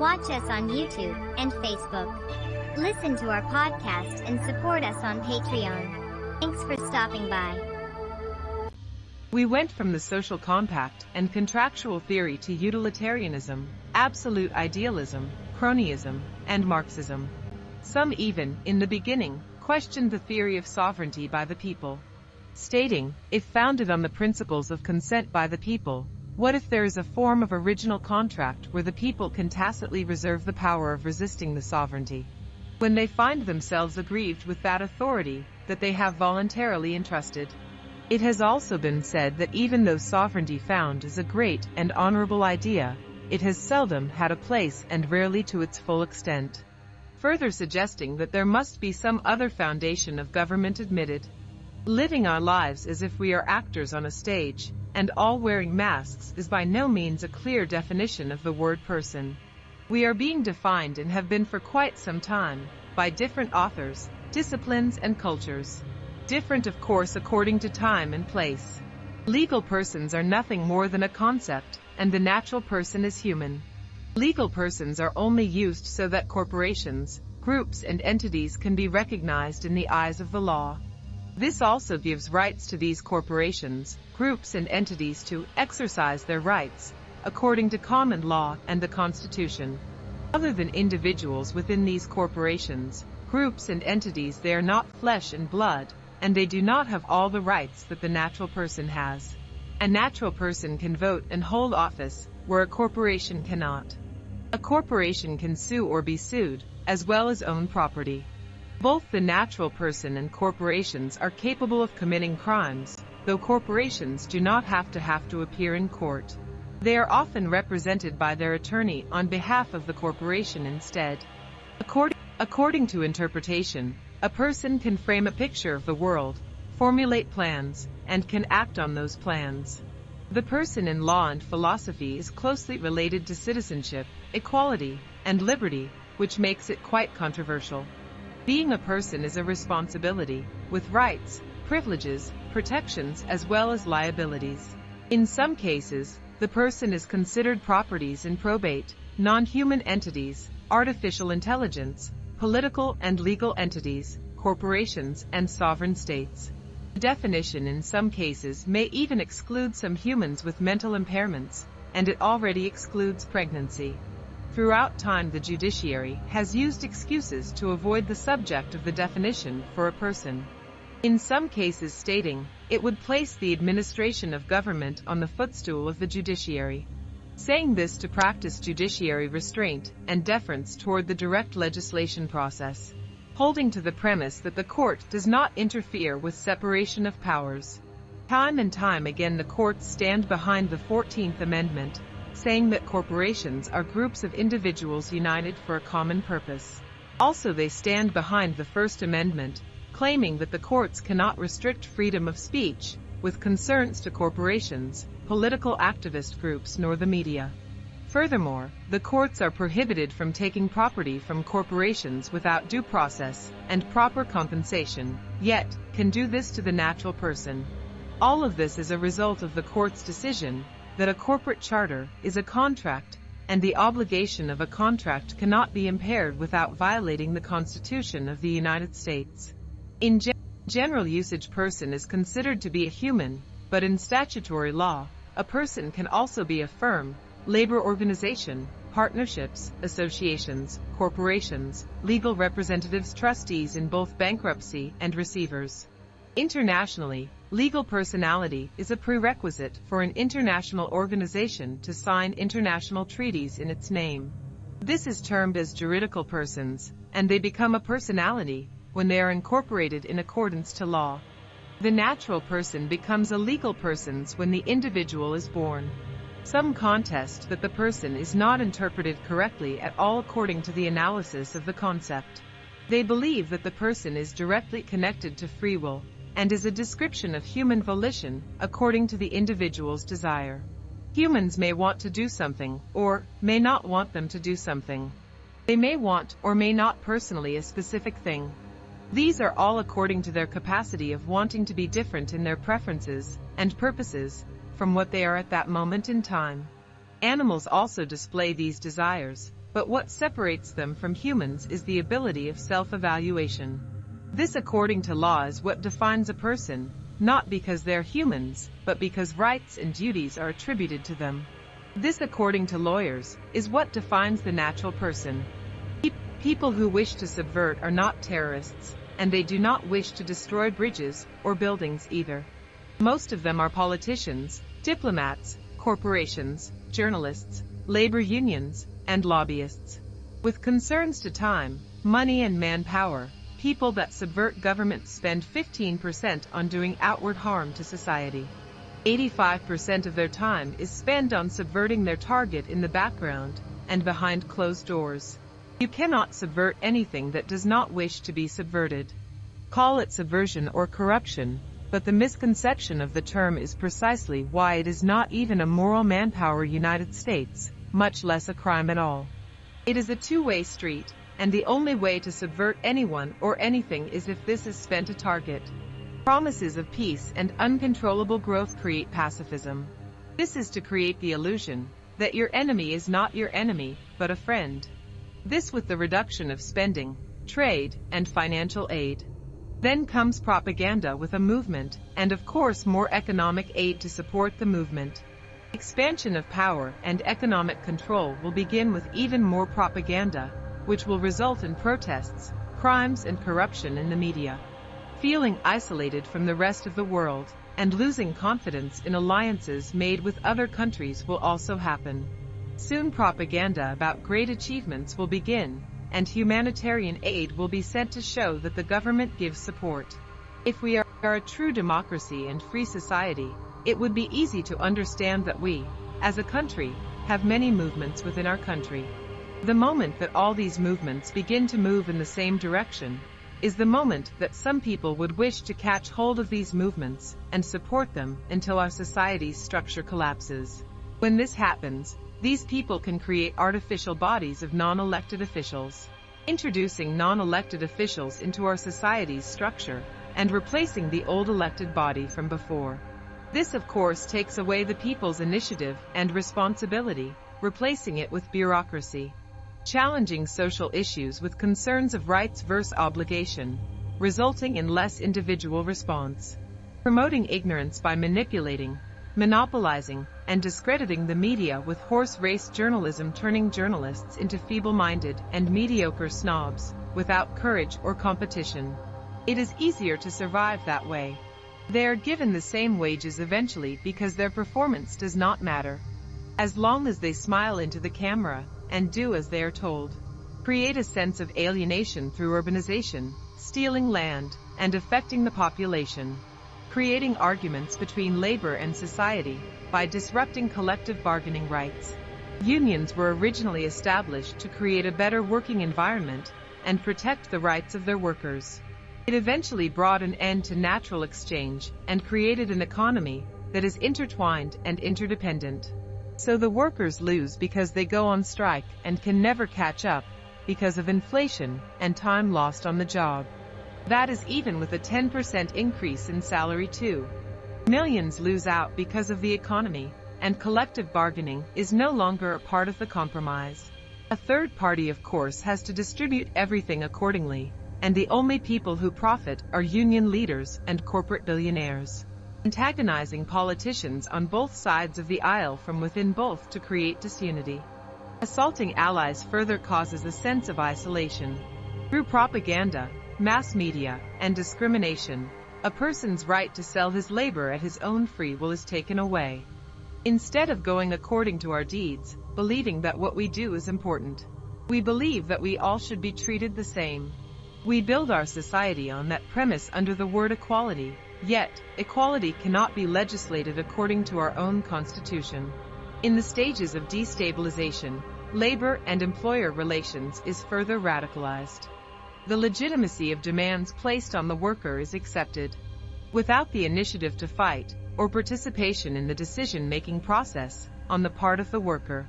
Watch us on YouTube and Facebook. Listen to our podcast and support us on Patreon. Thanks for stopping by. We went from the social compact and contractual theory to utilitarianism, absolute idealism, cronyism, and Marxism. Some even, in the beginning, questioned the theory of sovereignty by the people, stating, if founded on the principles of consent by the people, what if there is a form of original contract where the people can tacitly reserve the power of resisting the sovereignty? When they find themselves aggrieved with that authority that they have voluntarily entrusted, it has also been said that even though sovereignty found is a great and honorable idea, it has seldom had a place and rarely to its full extent. Further suggesting that there must be some other foundation of government admitted. Living our lives as if we are actors on a stage, and all wearing masks is by no means a clear definition of the word person. We are being defined and have been for quite some time, by different authors, disciplines and cultures different of course according to time and place. Legal persons are nothing more than a concept, and the natural person is human. Legal persons are only used so that corporations, groups and entities can be recognized in the eyes of the law. This also gives rights to these corporations, groups and entities to exercise their rights, according to common law and the Constitution. Other than individuals within these corporations, groups and entities they are not flesh and blood, and they do not have all the rights that the natural person has. A natural person can vote and hold office, where a corporation cannot. A corporation can sue or be sued, as well as own property. Both the natural person and corporations are capable of committing crimes, though corporations do not have to have to appear in court. They are often represented by their attorney on behalf of the corporation instead. According, according to interpretation, a person can frame a picture of the world, formulate plans, and can act on those plans. The person in law and philosophy is closely related to citizenship, equality, and liberty, which makes it quite controversial. Being a person is a responsibility, with rights, privileges, protections, as well as liabilities. In some cases, the person is considered properties in probate, non-human entities, artificial intelligence, political and legal entities, corporations, and sovereign states. The definition in some cases may even exclude some humans with mental impairments, and it already excludes pregnancy. Throughout time the judiciary has used excuses to avoid the subject of the definition for a person. In some cases stating, it would place the administration of government on the footstool of the judiciary saying this to practice judiciary restraint and deference toward the direct legislation process, holding to the premise that the court does not interfere with separation of powers. Time and time again the courts stand behind the 14th Amendment, saying that corporations are groups of individuals united for a common purpose. Also they stand behind the First Amendment, claiming that the courts cannot restrict freedom of speech, with concerns to corporations, political activist groups nor the media. Furthermore, the courts are prohibited from taking property from corporations without due process and proper compensation, yet, can do this to the natural person. All of this is a result of the court's decision that a corporate charter is a contract and the obligation of a contract cannot be impaired without violating the Constitution of the United States. In ge general usage person is considered to be a human, but in statutory law, a person can also be a firm, labor organization, partnerships, associations, corporations, legal representatives trustees in both bankruptcy and receivers. Internationally, legal personality is a prerequisite for an international organization to sign international treaties in its name. This is termed as juridical persons, and they become a personality when they are incorporated in accordance to law. The natural person becomes a legal person when the individual is born. Some contest that the person is not interpreted correctly at all according to the analysis of the concept. They believe that the person is directly connected to free will, and is a description of human volition according to the individual's desire. Humans may want to do something, or may not want them to do something. They may want or may not personally a specific thing. These are all according to their capacity of wanting to be different in their preferences and purposes from what they are at that moment in time. Animals also display these desires, but what separates them from humans is the ability of self-evaluation. This according to law is what defines a person, not because they're humans, but because rights and duties are attributed to them. This according to lawyers, is what defines the natural person. People who wish to subvert are not terrorists, and they do not wish to destroy bridges or buildings either. Most of them are politicians, diplomats, corporations, journalists, labor unions, and lobbyists. With concerns to time, money and manpower, people that subvert governments spend 15% on doing outward harm to society. 85% of their time is spent on subverting their target in the background and behind closed doors. You cannot subvert anything that does not wish to be subverted. Call it subversion or corruption, but the misconception of the term is precisely why it is not even a moral manpower United States, much less a crime at all. It is a two-way street, and the only way to subvert anyone or anything is if this is spent a target. Promises of peace and uncontrollable growth create pacifism. This is to create the illusion that your enemy is not your enemy, but a friend. This with the reduction of spending, trade, and financial aid. Then comes propaganda with a movement, and of course more economic aid to support the movement. Expansion of power and economic control will begin with even more propaganda, which will result in protests, crimes and corruption in the media. Feeling isolated from the rest of the world, and losing confidence in alliances made with other countries will also happen. Soon propaganda about great achievements will begin, and humanitarian aid will be sent to show that the government gives support. If we are a true democracy and free society, it would be easy to understand that we, as a country, have many movements within our country. The moment that all these movements begin to move in the same direction, is the moment that some people would wish to catch hold of these movements and support them until our society's structure collapses. When this happens, these people can create artificial bodies of non-elected officials, introducing non-elected officials into our society's structure and replacing the old elected body from before. This of course takes away the people's initiative and responsibility, replacing it with bureaucracy. Challenging social issues with concerns of rights versus obligation, resulting in less individual response. Promoting ignorance by manipulating, monopolizing, and discrediting the media with horse race journalism turning journalists into feeble-minded and mediocre snobs, without courage or competition. It is easier to survive that way. They are given the same wages eventually because their performance does not matter. As long as they smile into the camera and do as they are told. Create a sense of alienation through urbanization, stealing land, and affecting the population creating arguments between labor and society by disrupting collective bargaining rights. Unions were originally established to create a better working environment and protect the rights of their workers. It eventually brought an end to natural exchange and created an economy that is intertwined and interdependent. So the workers lose because they go on strike and can never catch up because of inflation and time lost on the job. That is even with a 10% increase in salary too. Millions lose out because of the economy, and collective bargaining is no longer a part of the compromise. A third party of course has to distribute everything accordingly, and the only people who profit are union leaders and corporate billionaires. Antagonizing politicians on both sides of the aisle from within both to create disunity. Assaulting allies further causes a sense of isolation. Through propaganda, mass media, and discrimination, a person's right to sell his labor at his own free will is taken away. Instead of going according to our deeds, believing that what we do is important, we believe that we all should be treated the same. We build our society on that premise under the word equality, yet, equality cannot be legislated according to our own constitution. In the stages of destabilization, labor and employer relations is further radicalized the legitimacy of demands placed on the worker is accepted. Without the initiative to fight, or participation in the decision-making process, on the part of the worker.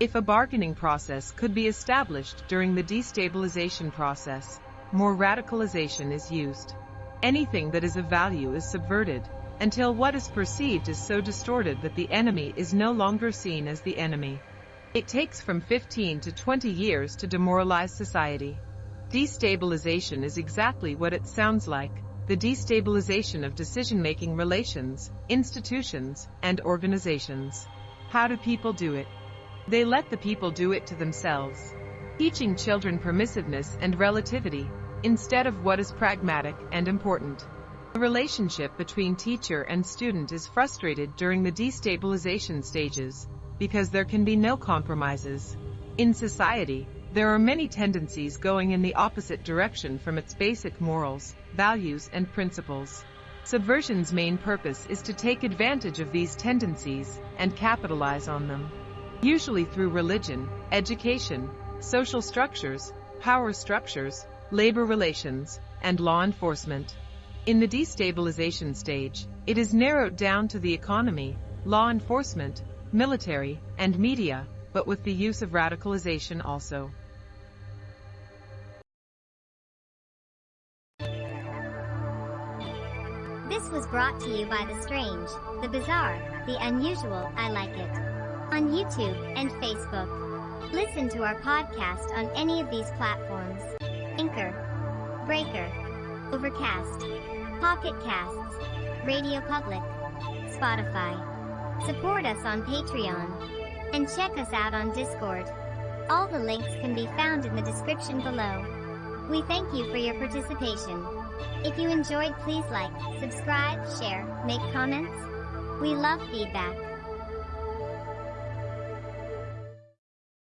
If a bargaining process could be established during the destabilization process, more radicalization is used. Anything that is of value is subverted, until what is perceived is so distorted that the enemy is no longer seen as the enemy. It takes from 15 to 20 years to demoralize society. Destabilization is exactly what it sounds like, the destabilization of decision-making relations, institutions, and organizations. How do people do it? They let the people do it to themselves. Teaching children permissiveness and relativity, instead of what is pragmatic and important. The relationship between teacher and student is frustrated during the destabilization stages, because there can be no compromises. In society, there are many tendencies going in the opposite direction from its basic morals, values, and principles. Subversion's main purpose is to take advantage of these tendencies and capitalize on them. Usually through religion, education, social structures, power structures, labor relations, and law enforcement. In the destabilization stage, it is narrowed down to the economy, law enforcement, military, and media, but with the use of radicalization also. This was brought to you by The Strange, The Bizarre, The Unusual, I Like It. On YouTube and Facebook. Listen to our podcast on any of these platforms. Anchor, Breaker, Overcast, Pocket Casts, Radio Public, Spotify. Support us on Patreon. And check us out on Discord. All the links can be found in the description below. We thank you for your participation. If you enjoyed please like, subscribe, share, make comments. We love feedback.